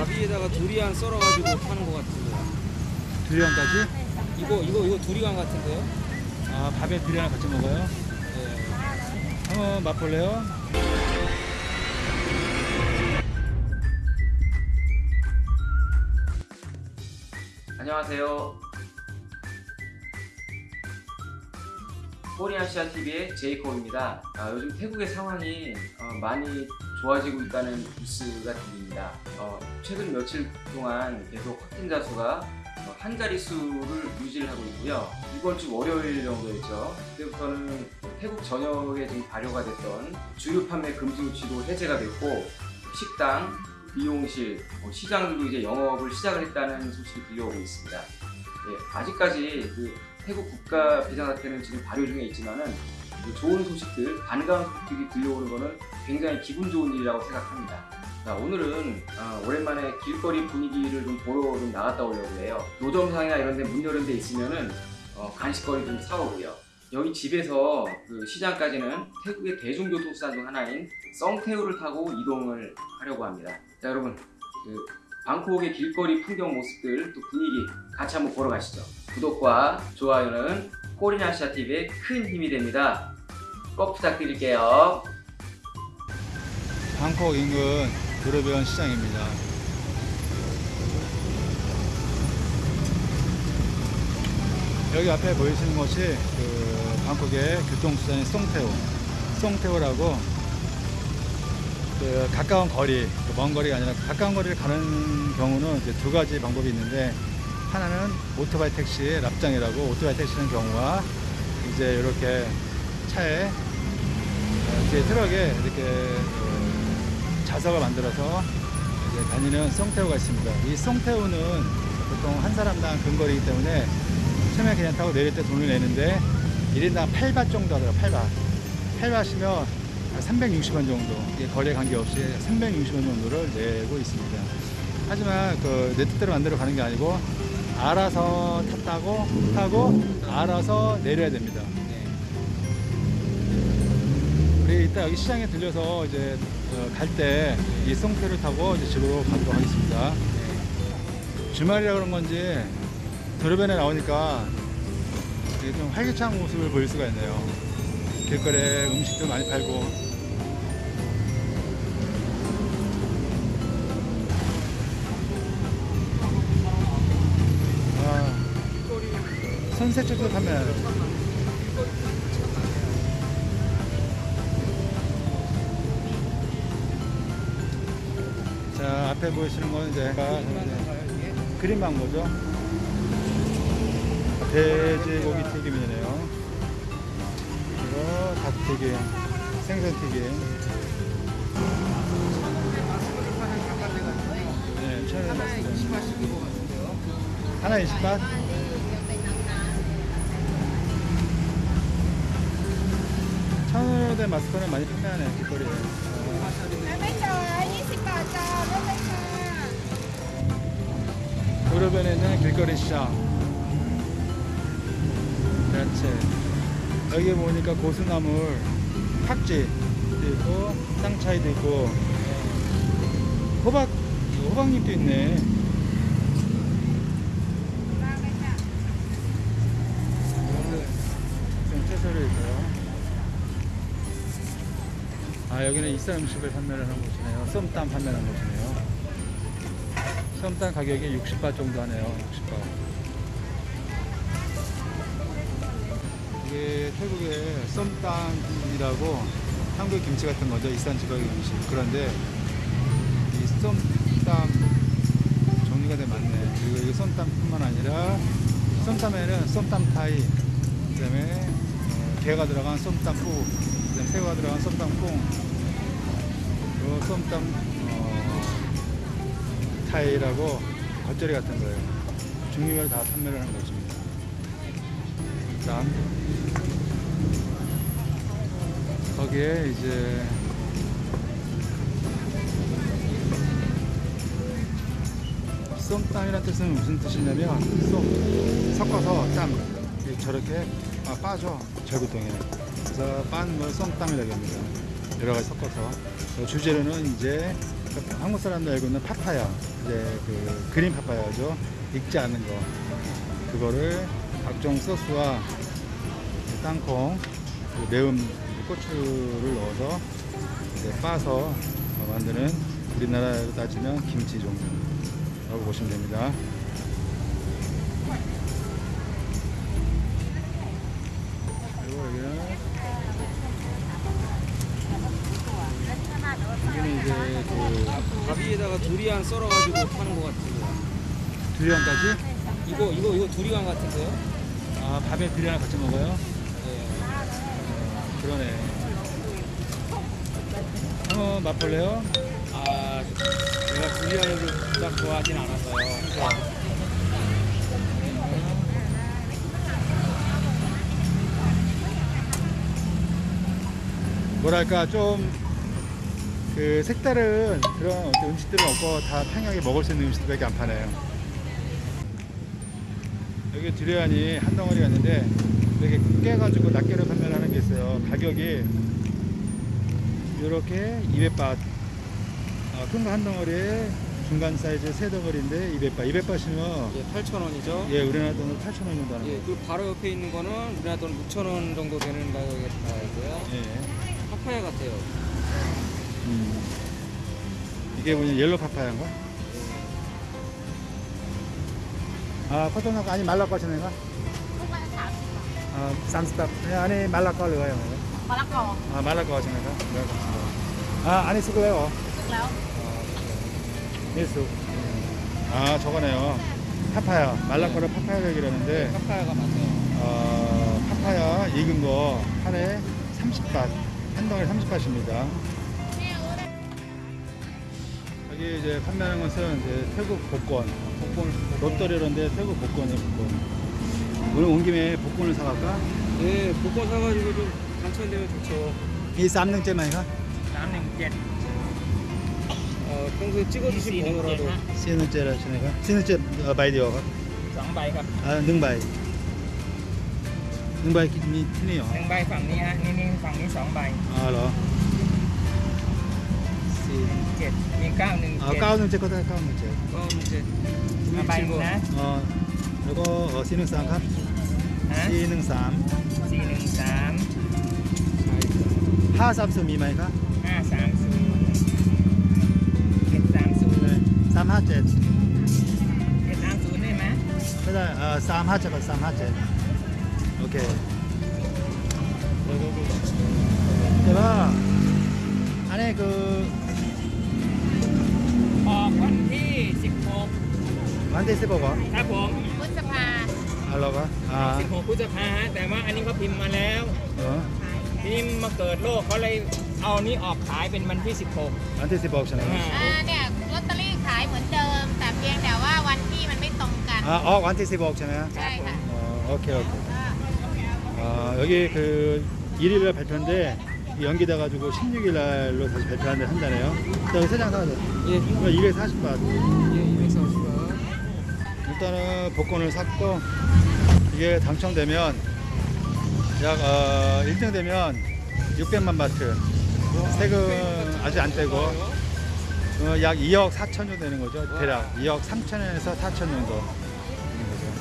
밥 위에다가 두리안 썰어가지고 파는 것 같은데요. 두리안까지? 이거 이거 이거 두리안 같은데요? 아 밥에 두리안 같이 먹어요? 네. 한번 맛볼래요? 안녕하세요. 코리아시아 TV의 제이콥입니다. 아, 요즘 태국의 상황이 어, 많이 좋아지고 있다는 뉴스가 들립니다. 어, 최근 며칠 동안 계속 확진자 수가 어, 한 자릿수를 유지를 하고 있고요. 이번 주 월요일 정도였죠. 그때부터는 태국 전역에 지금 발효가 됐던 주류 판매 금지 조치도 해제가 됐고 식당, 미용실, 뭐 시장들도 이제 영업을 시작을 했다는 소식이 들려오고 있습니다. 예, 아직까지 그 태국 국가 비상사태는 지금 발효 중에 있지만은 그 좋은 소식들, 반가운 소식들이 들려오는 것은 굉장히 기분 좋은 일이라고 생각합니다. 자, 오늘은 어, 오랜만에 길거리 분위기를 좀 보러 좀 나갔다 오려고 해요. 노점상이나 이런 데 문 열은 데 있으면은 어, 간식거리 좀 사오고요. 여기 집에서 그 시장까지는 태국의 대중교통수단 중 하나인 썽태우를 타고 이동을 하려고 합니다. 자 여러분 그 방콕의 길거리 풍경 모습들 또 분위기 같이 한번 보러 가시죠. 구독과 좋아요는 코리나시아 TV의 큰 힘이 됩니다. 꼭 부탁드릴게요. 방콕 인근 도로변 시장입니다. 여기 앞에 보이시는 것이 그 방콕의 교통수단인 송태우, 송태우라고 그 가까운 거리, 그먼 거리가 아니라 가까운 거리를 가는 경우는 이제 두 가지 방법이 있는데 하나는 오토바이 택시 납장이라고 오토바이 택시는 경우가 이제 이렇게 차에 어, 뒤에 트럭에 이렇게 어, 자석을 만들어서 이제 다니는 송태우가 있습니다. 이 송태우는 보통 한 사람당 근거리이기 때문에 처음에 그냥 타고 내릴 때 돈을 내는데 1인당 8바 정도 하더라고요. 8바. 8바시면 360원 정도 이게 거리에 관계없이 360원 정도를 내고 있습니다. 하지만 그내 뜻대로 만들어 가는 게 아니고 알아서 탔다고 타고 알아서 내려야 됩니다. 네. 우리 이따 여기 시장에 들려서 이제 어, 갈때 이 송태를 타고 이제 집으로 가도록 하겠습니다. 네. 주말이라 그런 건지 도로변에 나오니까 좀 활기찬 모습을 보일 수가 있네요. 길거리에 음식도 많이 팔고 선셋집도 판매하네. 자 앞에 보이시는 건 이제 그린 망고죠. 돼지고기 튀김이네요. 그리고 닭튀김, 생선튀김. 네, 천원에 맞습니다. 하나 20ባት? 천원 된 마스크는 많이 판매하네 길거리에. 도로변에 있는 길거리 시장. 야채 여기 보니까 고수나물 팍지 있고 쌍차이도 있고. 호박 호박잎도 있네. 채소를 있고요. 아, 여기는 이산 음식을 판매를 하는 곳이네요. 썸땀 판매하는 곳이네요. 썸땀 가격이 60바 정도 하네요. 60바. 이게 태국의 썸땀이라고 한국 김치 같은 거죠. 이산 지방의 음식. 그런데 이 썸땀 종류가 되게 많네. 그리고 이게 썸땀뿐만 아니라 썸땀에는 썸땀 타이, 그 다음에 어, 게가 들어간 썸땀 다음에 새우가 들어간 썸땀 콩, 그리고 썸땀 어, 타이라고 겉절이 같은 거예요. 종류별로 다 판매를 하는 것입니다. 땀. 거기에 이제 썸땀이라는 뜻은 무슨 뜻이냐면 썸 섞어서 땀 저렇게 아, 빠져 절구통에 그래서 빤걸 썸땀이라고 합니다 여러 가지 섞어서 어, 주재료는 이제 한국 사람들 알고 있는 파파야. 이제 그 그린 파파야죠. 익지 않은 거. 그거를 각종 소스와 땅콩, 그리고 매운 고추를 넣어서 이제 빻아서 만드는 우리나라로 따지면 김치 종류라고 보시면 됩니다. 그리고 여기는 여기는 이제 그밥 위에다가 두리안 썰어가지고 파는 것 같은데요. 두리안까지 이거 이거 이거 두리안 같은데요? 아 밥에 두리안 같이 먹어요? 네. 어, 그러네. 한번 맛볼래요? 아 제가 두리안을 딱 좋아하진 않아서요. 뭐랄까 좀 그 색다른 그런 어떤 음식들은 없고 다 평양에 먹을 수 있는 음식들밖에 안 파네요. 여기 두리안이 한 덩어리가 있는데 이렇게 깨가지고 낱개로 판매를 하는 게 있어요. 가격이 이렇게 200바 어, 큰거 한 덩어리에 중간 사이즈 세 덩어리인데 200바 200바시면 예, 8,000원이죠. 예 우리나라 돈으로 8,000원 정도 하는 예. 그 바로 옆에 있는 거는 우리나라 돈 6,000원 정도 되는 가격에 나와 있고요. 예. 파파야 같아요. 음. 이게 뭐냐 옐로 파파야인가? 아 코토나가 아니 말라꺼 하시는 거? Lúc nãy thả 아 쌈스탑. 아니 를가요. Mà lắc cò 아 말라꺼 하시는 거? 아 아니 léo 밀수 아 저거네요. 파파야 말라꺼를 파파야 얘기라는데 파파야가 맞아요. 어, 파파야 익은 거 한에 30밭 한 덩어리 30밭입니다 여기 이제 판매하는 것은 이제 태국 복권, 복권 롯데리런데 태국 복권이에요. 복권. 오늘 온 김에 복권을 사갈까? 네, 복권 사가지고 좀 당첨되면 좋죠. 이 쌈능째만이가? 쌈능째. 어, 아, 평소에 찍어주신 번호라도. 시누째라 시네가. 시누째 어, 바이디어가. 쌍바이가. 아, 능바이. 능바이 기준이 틀네요. 능바이 방이 하, 니는 방이 쌍바이. 아, 그럼. เจ็ดมีเก้าหนึ่งเจ็ดเก้าหนึ่งเจ็ดก็ได้เก้าหนึ่งเจ็ดเก้าหนึ่งเจ็ดมาใบนะอ๋อแล้วก็สี่หนึ่งสามครับสี่หนึ่งสามสี่หนึ่งสามห้าสามศูนย์มีไหมครับห้าสามศูนย์เจ็ดสามศูนย์เลยสามห้าเจ็ดเจ็ดสามศูนย์ได้ไหมไม่ได้เอ่อสามห้าเจ็ดกับสามห้าเจ็ดโอเคแต่ว่าอันนี้คือ กวันที่สิบหก 완데스 버거 ครับผม Bữa sập hà 알로가 สิบ 아 หกพฤษภาฮะแต่ว่าอันนี้เขาพิมพ์มาแล้ว 어? พิมพ์มาเกิดโลกเขาเลยเอานี้ออกขายเป็นวันที่สิบหก 완데스 버거잖아요 อ่าเนี่ยลอตเตอรี่ขายเหมือนเดิม แต่เพียงแต่ว่าวันที่มันไม่ตรงกัน 아, 어, 완데스 버거잖아요 ใช่ค่ะ 어, 오케이 오케이 아, 여기 그 1일날 발표인데 연기돼 가지고 16일 날로 다시 발표하는데 한다네요. 자, 여기 세장 사야 돼 예, 이거 240바 예, 240원. 일단은 복권을 샀고 이게 당첨되면 약 어, 1등 되면 600만 바트. 세금 아직 안 떼고 어, 약 2억 4천 정도 되는 거죠 대략. 2억 3천에서 4천 정도 되는 거죠.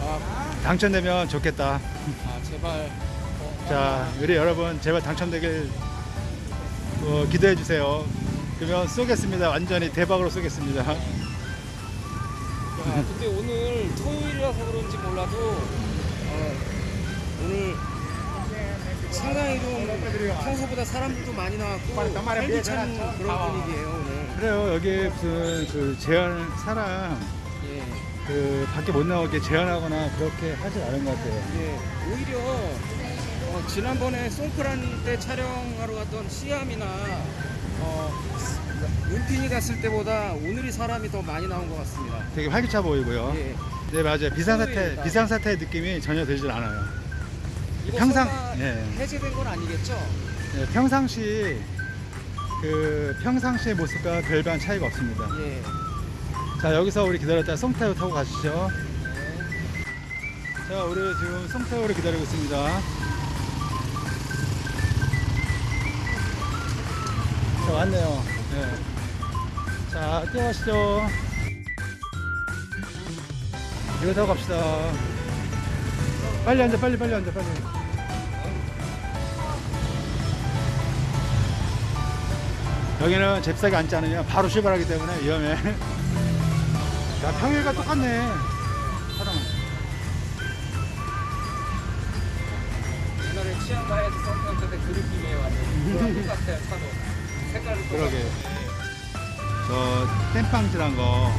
아, 당첨되면 좋겠다. 아, 제발. 자 우리 여러분 제발 당첨되길 어, 기대해 주세요. 그러면 쏘겠습니다. 완전히 대박으로 쏘겠습니다. 야, 근데 오늘 토요일이라서 그런지 몰라도 어, 오늘 상당히 좀 평소보다 사람들도 많이 나왔고 활기찬 그런 분위기예요 오늘. 그래요. 여기 무슨 그 제한 사람 예, 그 밖에 못 나오게 제한하거나 그렇게 하지 않은 것 같아요. 예. 오히려 어, 지난번에 송크란 때 촬영하러 갔던 시암이나 어, 눈핀이 갔을 때보다 오늘이 사람이 더 많이 나온 것 같습니다. 되게 활기차 보이고요. 예. 네 맞아요. 비상사태 토요일이다. 비상사태 느낌이 전혀 들질 않아요. 평상- 예. 해제된 건 아니겠죠? 네, 평상시 그 평상시의 모습과 별반 차이가 없습니다. 예. 자 여기서 우리 기다렸다 송타요 타고 가시죠. 네. 자 우리 지금 송타요를 기다리고 있습니다. 왔네요. 네. 자, 뛰어가시죠. 이거 타고 갑시다. 빨리 앉아, 빨리, 빨리 앉아, 빨리. 여기는 잽싸게 앉지 않으면 바로 출발하기 때문에 위험해. 야, 평일과 똑같네. 사람. 옛날에 치안바에서 썼던 때그 느낌이에요 완전 똑같아요 차도 그러게. 저 땜빵질한 거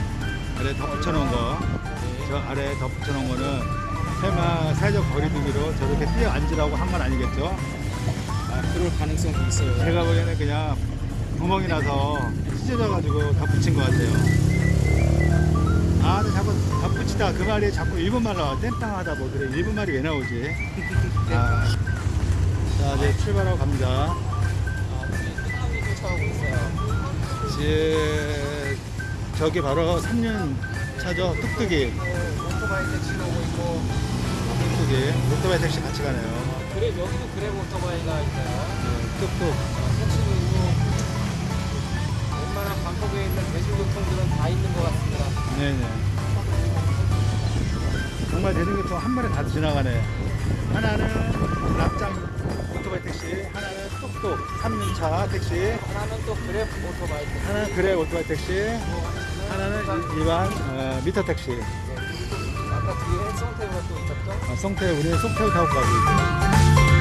아래 덧 붙여놓은 거, 저 아래 덧 붙여놓은 거는 설마 사회적 거리두기로 저렇게 뛰어 앉으라고 한 건 아니겠죠? 아, 그럴 가능성도 있어요. 제가 보기에는 그냥 구멍이 나서 찢어져가지고 덧 붙인 것 같아요. 아, 근데 자꾸 덧 붙이다 그 말이 자꾸 일본말 나와. 땜빵하다 뭐 그래. 일본말이 왜 나오지? 아, 자, 이제 출발하고 갑니다. 아, 쫓아가고 있어요. 지 저기 바로 3년 차죠? 뚝뚝이. 오토바이 택시도 오고 있고. 뚝뚝이. 오토바이 택시 같이 가네요. 아, 그래 여기도 그랩 오토바이가 있어요. 뚝뚝. 어, 택시도 있고 웬만한 방콕에 있는 대중교통들은 다 있는 것 같습니다. 네네. 정말 대중교통 한 번에 다 지나가네. 하나는 납장 3년차 택시. 하나는 또 그랩 오토바이 택시 하나는 그래 오토바이 택시. 하나는 일- 일반 어, 미터 택시. 아까 뒤에 송태우가 또 있었죠? 아, 송태 우리 송태우 타고 가고 있어요